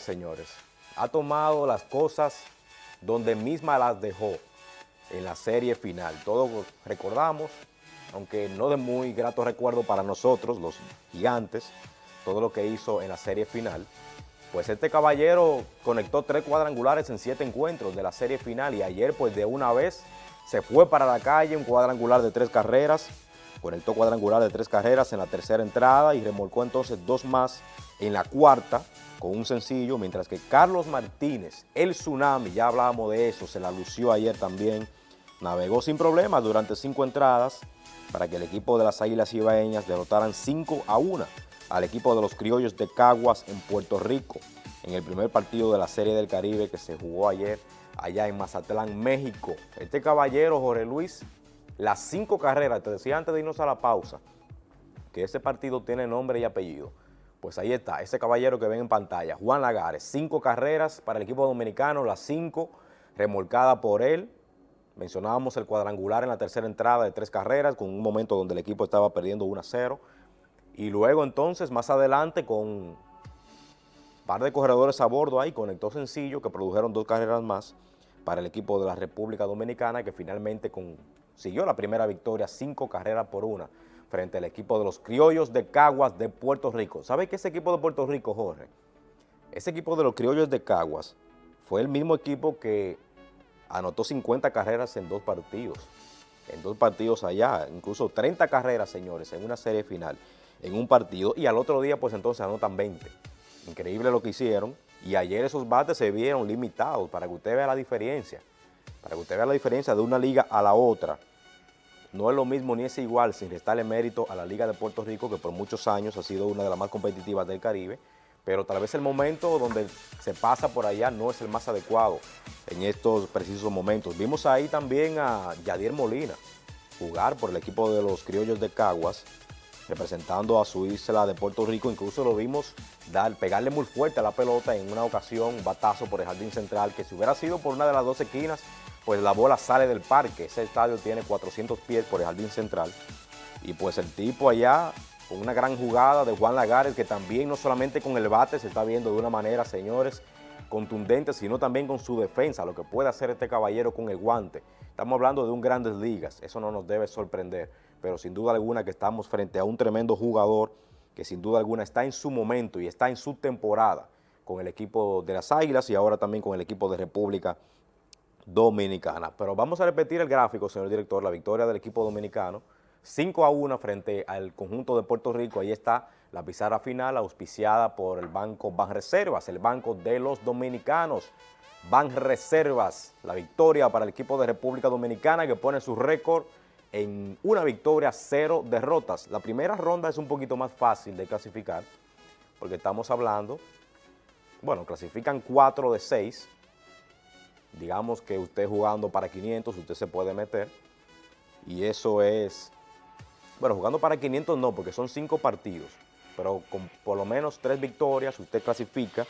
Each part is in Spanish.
señores, ha tomado las cosas donde misma las dejó en la serie final. Todos recordamos, aunque no de muy grato recuerdo para nosotros, los gigantes, todo lo que hizo en la serie final. Pues este caballero conectó tres cuadrangulares en siete encuentros de la serie final y ayer pues de una vez se fue para la calle, un cuadrangular de tres carreras, conectó cuadrangular de tres carreras en la tercera entrada y remolcó entonces dos más en la cuarta con un sencillo, mientras que Carlos Martínez, el Tsunami, ya hablábamos de eso, se la lució ayer también, navegó sin problemas durante cinco entradas para que el equipo de las Águilas Ibaeñas derrotaran 5 a 1 al equipo de los Criollos de Caguas en Puerto Rico en el primer partido de la Serie del Caribe que se jugó ayer allá en Mazatlán, México. Este caballero, Jorge Luis, las cinco carreras, te decía antes de irnos a la pausa, que ese partido tiene nombre y apellido. Pues ahí está, ese caballero que ven en pantalla, Juan Lagares, cinco carreras para el equipo dominicano, las cinco remolcadas por él. Mencionábamos el cuadrangular en la tercera entrada de tres carreras, con un momento donde el equipo estaba perdiendo 1 a 0. Y luego entonces, más adelante, con un par de corredores a bordo ahí, conectó sencillo, que produjeron dos carreras más para el equipo de la República Dominicana, que finalmente consiguió la primera victoria, cinco carreras por una frente al equipo de los criollos de Caguas de Puerto Rico. ¿Sabe qué ese equipo de Puerto Rico, Jorge? Ese equipo de los criollos de Caguas fue el mismo equipo que anotó 50 carreras en dos partidos, en dos partidos allá, incluso 30 carreras, señores, en una serie final, en un partido, y al otro día, pues entonces anotan 20. Increíble lo que hicieron, y ayer esos bates se vieron limitados, para que usted vea la diferencia, para que usted vea la diferencia de una liga a la otra, no es lo mismo ni es igual sin restarle mérito a la Liga de Puerto Rico, que por muchos años ha sido una de las más competitivas del Caribe, pero tal vez el momento donde se pasa por allá no es el más adecuado en estos precisos momentos. Vimos ahí también a Yadier Molina jugar por el equipo de los criollos de Caguas, representando a su isla de Puerto Rico, incluso lo vimos dar, pegarle muy fuerte a la pelota en una ocasión, batazo por el jardín central, que si hubiera sido por una de las dos esquinas, pues la bola sale del parque. Ese estadio tiene 400 pies por el jardín central. Y pues el tipo allá, con una gran jugada de Juan Lagares, que también no solamente con el bate se está viendo de una manera, señores, contundente, sino también con su defensa, lo que puede hacer este caballero con el guante. Estamos hablando de un Grandes Ligas, eso no nos debe sorprender, pero sin duda alguna que estamos frente a un tremendo jugador que sin duda alguna está en su momento y está en su temporada con el equipo de las Águilas y ahora también con el equipo de República Dominicana. Pero vamos a repetir el gráfico, señor director, la victoria del equipo dominicano, 5 a 1 frente al conjunto de Puerto Rico, ahí está la pizarra final auspiciada por el Banco Banreservas, el Banco de los Dominicanos, Banreservas, la victoria para el equipo de República Dominicana que pone su récord en una victoria, cero derrotas. La primera ronda es un poquito más fácil de clasificar, porque estamos hablando, bueno, clasifican 4 de 6, digamos que usted jugando para 500, usted se puede meter, y eso es, bueno, jugando para 500 no, porque son 5 partidos, pero con por lo menos 3 victorias usted clasifica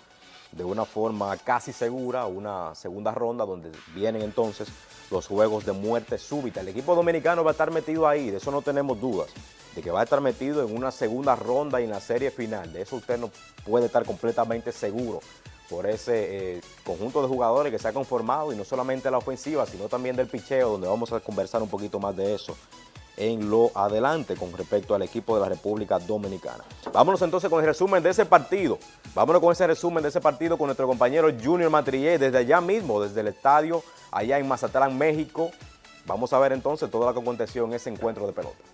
de una forma casi segura una segunda ronda donde vienen entonces los juegos de muerte súbita. El equipo dominicano va a estar metido ahí, de eso no tenemos dudas, de que va a estar metido en una segunda ronda y en la serie final, de eso usted no puede estar completamente seguro por ese eh, conjunto de jugadores que se ha conformado y no solamente la ofensiva, sino también del picheo, donde vamos a conversar un poquito más de eso en lo adelante con respecto al equipo de la República Dominicana. Vámonos entonces con el resumen de ese partido. Vámonos con ese resumen de ese partido con nuestro compañero Junior Matrillé desde allá mismo, desde el estadio allá en Mazatlán, México. Vamos a ver entonces todo lo que aconteció en ese encuentro de pelota.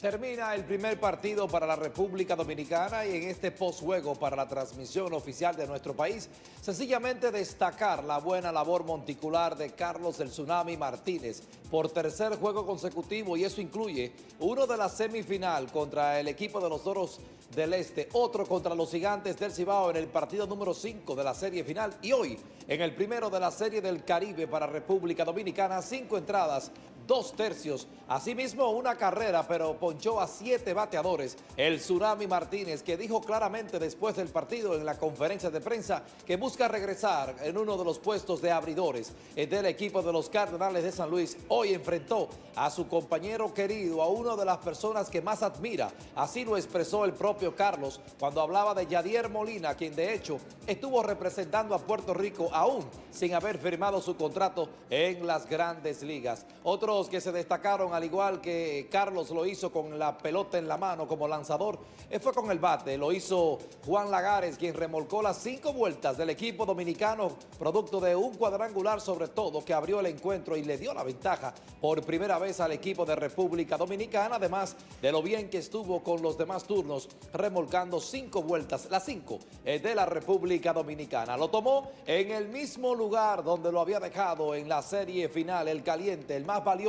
Termina el primer partido para la República Dominicana y en este postjuego para la transmisión oficial de nuestro país, sencillamente destacar la buena labor monticular de Carlos el Tsunami Martínez por tercer juego consecutivo y eso incluye uno de la semifinal contra el equipo de los Toros del Este, otro contra los Gigantes del Cibao en el partido número 5 de la serie final y hoy en el primero de la serie del Caribe para República Dominicana, cinco entradas, dos tercios. Asimismo, una carrera, pero ponchó a siete bateadores. El Tsunami Martínez, que dijo claramente después del partido en la conferencia de prensa que busca regresar en uno de los puestos de abridores del equipo de los Cardenales de San Luis. Hoy enfrentó a su compañero querido, a una de las personas que más admira. Así lo expresó el propio Carlos cuando hablaba de Yadier Molina, quien de hecho estuvo representando a Puerto Rico aún sin haber firmado su contrato en las grandes ligas. Que se destacaron, al igual que Carlos lo hizo con la pelota en la mano como lanzador, eh, fue con el bate. Lo hizo Juan Lagares, quien remolcó las cinco vueltas del equipo dominicano, producto de un cuadrangular sobre todo que abrió el encuentro y le dio la ventaja por primera vez al equipo de República Dominicana, además de lo bien que estuvo con los demás turnos, remolcando cinco vueltas, las cinco eh, de la República Dominicana. Lo tomó en el mismo lugar donde lo había dejado en la serie final, el caliente, el más valioso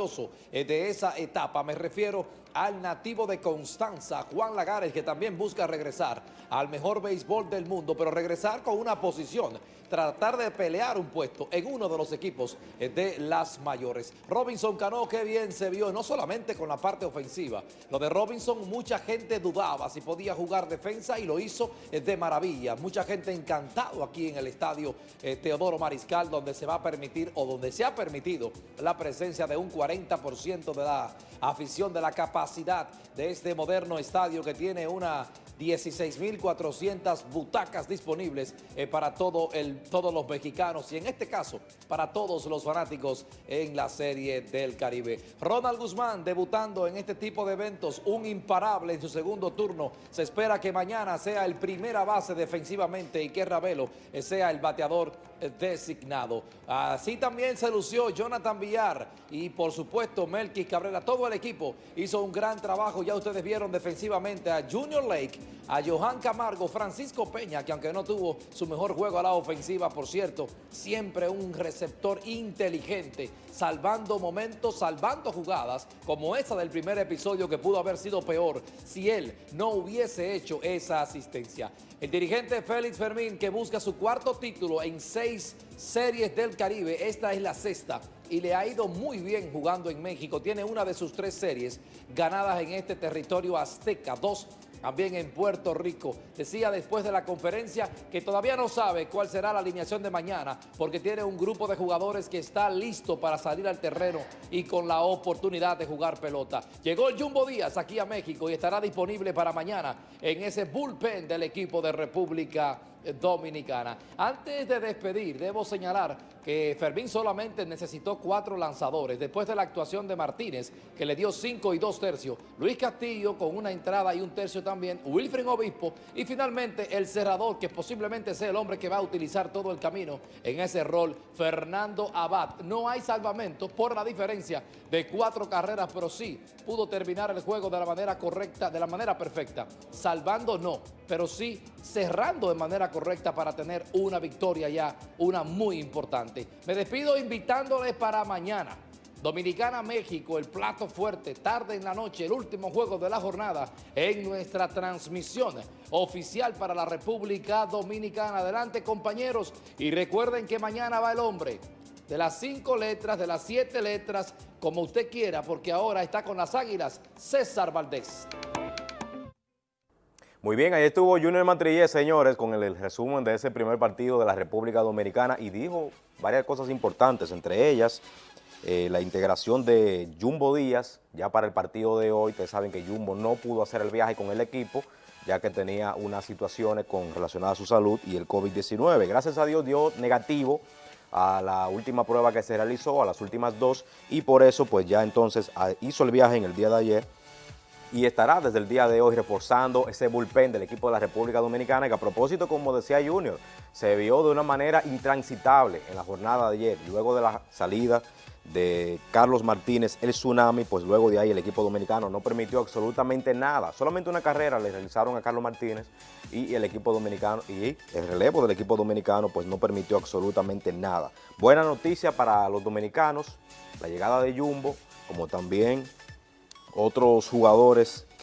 eh, de esa etapa. Me refiero al nativo de Constanza, Juan Lagares, que también busca regresar al mejor béisbol del mundo, pero regresar con una posición, tratar de pelear un puesto en uno de los equipos de las mayores. Robinson Cano, qué bien se vio, no solamente con la parte ofensiva. Lo de Robinson, mucha gente dudaba si podía jugar defensa y lo hizo de maravilla. Mucha gente encantado aquí en el estadio eh, Teodoro Mariscal, donde se va a permitir o donde se ha permitido la presencia de un 40% de la afición de la capacidad de este moderno estadio que tiene una 16.400 butacas disponibles eh, para todo el, todos los mexicanos y en este caso para todos los fanáticos en la Serie del Caribe. Ronald Guzmán debutando en este tipo de eventos, un imparable en su segundo turno. Se espera que mañana sea el primera base defensivamente y que Ravelo eh, sea el bateador eh, designado. Así también se lució Jonathan Villar y por supuesto Melqui Cabrera. Todo el equipo hizo un gran trabajo. Ya ustedes vieron defensivamente a Junior Lake a Johan Camargo, Francisco Peña, que aunque no tuvo su mejor juego a la ofensiva, por cierto, siempre un receptor inteligente, salvando momentos, salvando jugadas, como esa del primer episodio que pudo haber sido peor si él no hubiese hecho esa asistencia. El dirigente Félix Fermín, que busca su cuarto título en seis series del Caribe, esta es la sexta, y le ha ido muy bien jugando en México. Tiene una de sus tres series ganadas en este territorio azteca, dos también en Puerto Rico. Decía después de la conferencia que todavía no sabe cuál será la alineación de mañana porque tiene un grupo de jugadores que está listo para salir al terreno y con la oportunidad de jugar pelota. Llegó el Jumbo Díaz aquí a México y estará disponible para mañana en ese bullpen del equipo de República Dominicana. Antes de despedir, debo señalar que Fermín solamente necesitó cuatro lanzadores después de la actuación de Martínez, que le dio cinco y dos tercios, Luis Castillo con una entrada y un tercio también, Wilfred Obispo y finalmente el cerrador, que posiblemente sea el hombre que va a utilizar todo el camino en ese rol, Fernando Abad. No hay salvamento por la diferencia de cuatro carreras, pero sí pudo terminar el juego de la manera correcta, de la manera perfecta, salvando no, pero sí cerrando de manera correcta para tener una victoria ya, una muy importante. Me despido invitándoles para mañana. Dominicana-México, el plato fuerte, tarde en la noche, el último juego de la jornada en nuestra transmisión oficial para la República Dominicana. Adelante compañeros y recuerden que mañana va el hombre de las cinco letras, de las siete letras, como usted quiera, porque ahora está con las águilas César Valdés. Muy bien, ahí estuvo Junior Matrillé, señores, con el, resumen de ese primer partido de la República Dominicana y dijo varias cosas importantes, entre ellas eh, la integración de Jumbo Díaz, ya para el partido de hoy, ustedes saben que Jumbo no pudo hacer el viaje con el equipo, ya que tenía unas situaciones con, relacionadas a su salud y el COVID-19. Gracias a Dios dio negativo a la última prueba que se realizó, a las últimas dos, y por eso pues ya entonces ah, hizo el viaje en el día de ayer y estará desde el día de hoy reforzando ese bullpen del equipo de la República Dominicana que a propósito, como decía Junior, se vio de una manera intransitable en la jornada de ayer, luego de la salida de Carlos Martínez, el Tsunami, pues luego de ahí el equipo dominicano no permitió absolutamente nada, solamente una carrera le realizaron a Carlos Martínez y el equipo dominicano, y el relevo del equipo dominicano pues no permitió absolutamente nada. Buena noticia para los dominicanos, la llegada de Jumbo, como también otros jugadores